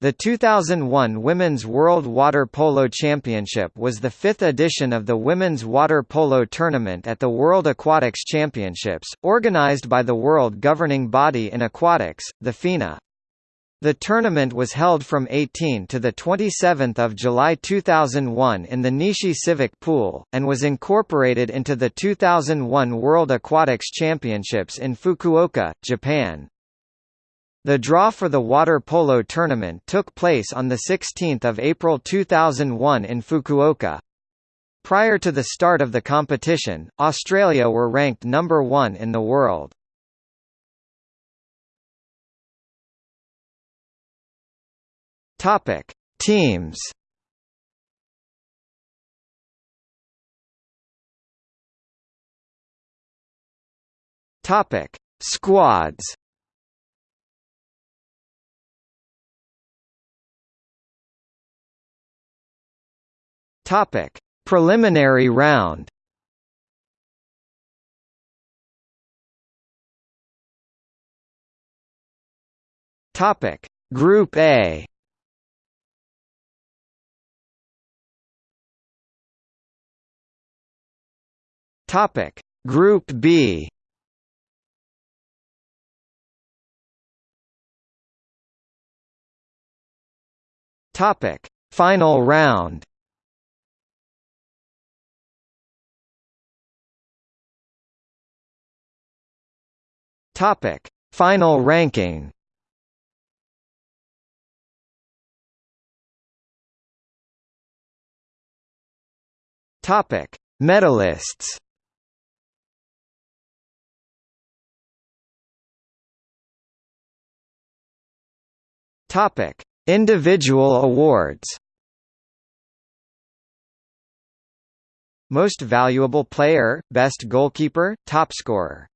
The 2001 Women's World Water Polo Championship was the fifth edition of the Women's Water Polo Tournament at the World Aquatics Championships, organized by the world governing body in aquatics, the FINA. The tournament was held from 18 to 27 July 2001 in the Nishi Civic Pool, and was incorporated into the 2001 World Aquatics Championships in Fukuoka, Japan. The draw for the water polo tournament took place on 16 April 2001 in Fukuoka. Prior to the start of the competition, Australia were ranked number one in the world. Topic: Teams. Topic: Squads. Topic: Preliminary round. Topic: Group A. Topic: Group B. Topic: Final round. Topic: Final ranking. Topic: Medalists. Topic: Individual awards. Most valuable player, best goalkeeper, topscorer